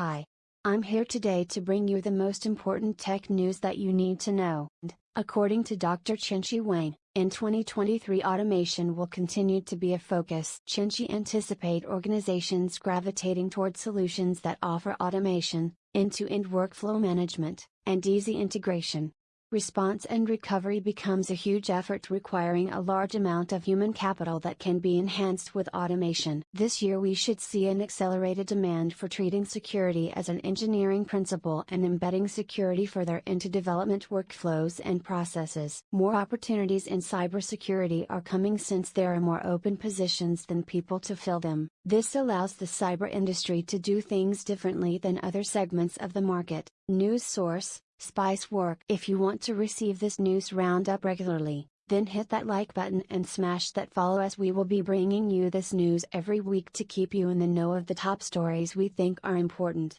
Hi. I'm here today to bring you the most important tech news that you need to know. According to Dr. Chinchi Wang, in 2023 automation will continue to be a focus. Chinchi anticipate organizations gravitating toward solutions that offer automation, end-to-end workflow management, and easy integration. Response and recovery becomes a huge effort requiring a large amount of human capital that can be enhanced with automation. This year we should see an accelerated demand for treating security as an engineering principle and embedding security further into development workflows and processes. More opportunities in cybersecurity are coming since there are more open positions than people to fill them. This allows the cyber industry to do things differently than other segments of the market. News source Spiceworks. If you want to receive this news roundup regularly, then hit that like button and smash that follow as we will be bringing you this news every week to keep you in the know of the top stories we think are important.